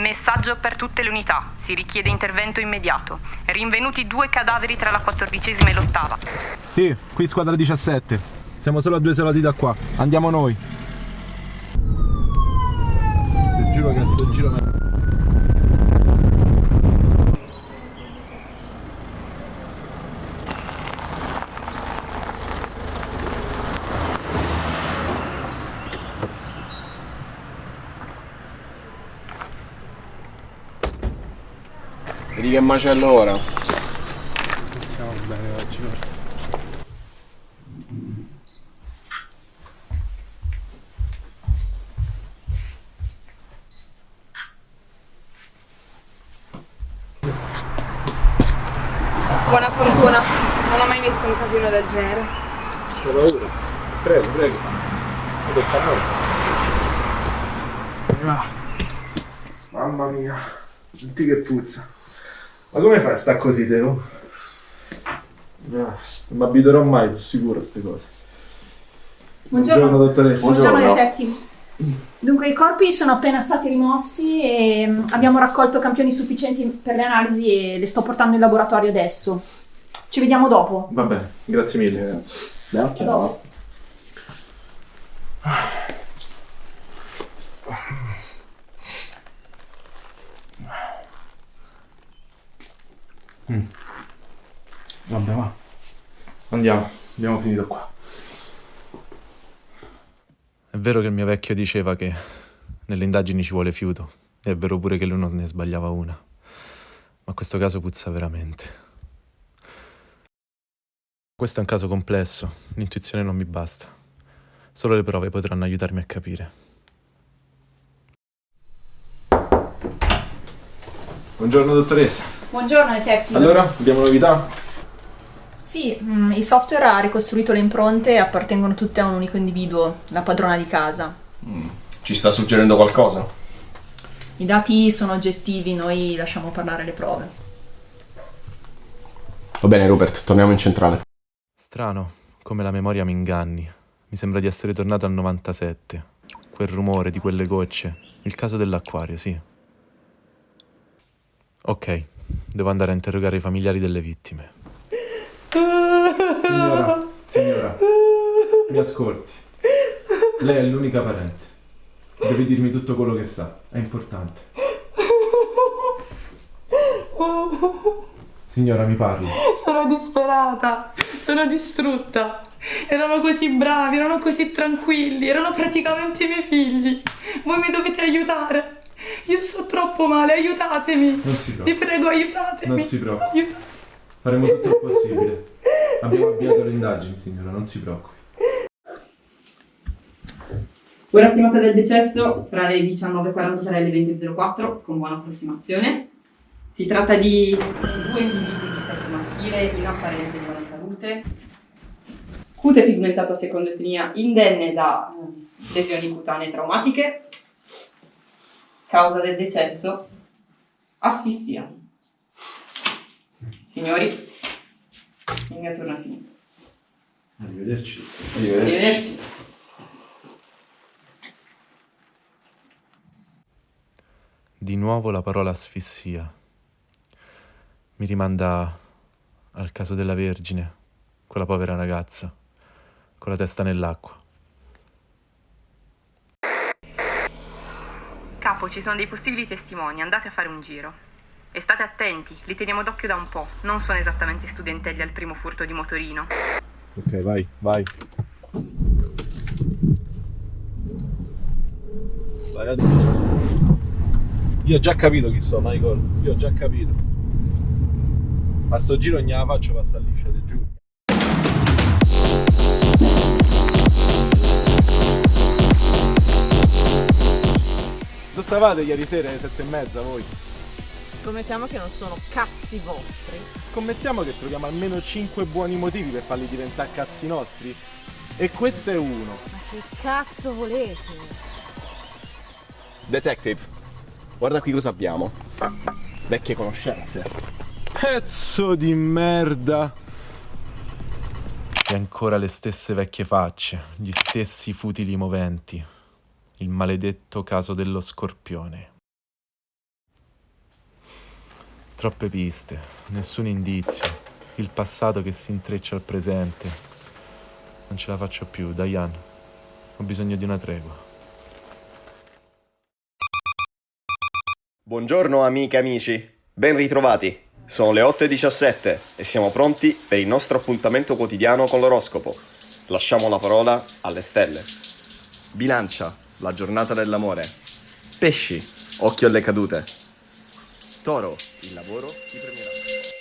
Messaggio per tutte le unità. Si richiede intervento immediato. Rinvenuti due cadaveri tra la quattordicesima e l'ottava. Sì, qui squadra 17. Siamo solo a due isolati da qua. Andiamo noi. Ti giuro che sto giro Vedi che macello ora? Stiamo bene oggi, guarda. Buona fortuna, non ho mai visto un casino del genere. C'ho paura. Prego, prego. Mi tocca a noi. Mamma mia. Senti che puzza. Ma come fai a sta così, Teo? Ah, non mi abituerò mai, sono sicuro a queste cose. Buongiorno. dottoressa. Buongiorno detective. Dunque i corpi sono appena stati rimossi e mm, abbiamo raccolto campioni sufficienti per le analisi e le sto portando in laboratorio adesso. Ci vediamo dopo. Va bene, grazie mille ragazzi. Beh, Dopo. Vabbè, va. Andiamo, abbiamo finito qua. È vero che il mio vecchio diceva che nelle indagini ci vuole fiuto, e è vero pure che lui non ne sbagliava una. Ma questo caso puzza veramente. Questo è un caso complesso, l'intuizione non mi basta. Solo le prove potranno aiutarmi a capire. Buongiorno dottoressa. Buongiorno detective. Allora, abbiamo novità? Sì, mm, il software ha ricostruito le impronte e appartengono tutte a un unico individuo, la padrona di casa. Ci sta suggerendo qualcosa? I dati sono oggettivi, noi lasciamo parlare le prove. Va bene Rupert, torniamo in centrale. Strano, come la memoria mi inganni. Mi sembra di essere tornato al 97. Quel rumore di quelle gocce. Il caso dell'acquario, sì. Ok, devo andare a interrogare i familiari delle vittime. Signora, signora, mi ascolti. Lei è l'unica parente. Deve dirmi tutto quello che sa, è importante. Signora, mi parli. Sono disperata, sono distrutta. Erano così bravi, erano così tranquilli, erano praticamente i miei figli. Voi mi dovete aiutare. Io sto troppo male, aiutatemi. Non si Vi preoccupi. prego, aiutatemi. Non si preoccupi. Aiutatemi. Faremo tutto il possibile. Abbiamo avviato le indagini, signora, non si preoccupi. Ora stimata del decesso tra le 19.43 e le 20.04 con buona approssimazione. Si tratta di due individui di sesso maschile in apparente buona salute. Cute pigmentata secondo etnia indenne da eh, lesioni cutanee traumatiche. Causa del decesso asfissia. Signori, il mio turno è finito. Arrivederci. Arrivederci. Di nuovo la parola asfissia. Mi rimanda al caso della Vergine, quella povera ragazza, con la testa nell'acqua. Capo, ci sono dei possibili testimoni, andate a fare un giro. E state attenti, li teniamo d'occhio da un po'. Non sono esattamente studentelli al primo furto di motorino. Ok, vai, vai. A Io ho già capito chi sono, Michael. Io ho già capito. Ma sto giro non gliela faccio passare liscia, ti giuro. Dove stavate ieri sera alle sette e mezza voi? Scommettiamo che non sono cazzi vostri. Scommettiamo che troviamo almeno 5 buoni motivi per farli diventare cazzi nostri. E questo è uno. Ma che cazzo volete? Detective, guarda qui cosa abbiamo. Vecchie conoscenze. Pezzo di merda. E ancora le stesse vecchie facce, gli stessi futili moventi. Il maledetto caso dello scorpione. Troppe piste, nessun indizio, il passato che si intreccia al presente. Non ce la faccio più, Diane. Ho bisogno di una tregua. Buongiorno amiche e amici, ben ritrovati. Sono le 8.17 e siamo pronti per il nostro appuntamento quotidiano con l'oroscopo. Lasciamo la parola alle stelle. Bilancia, la giornata dell'amore. Pesci, occhio alle cadute. Toro, il lavoro ti premierà.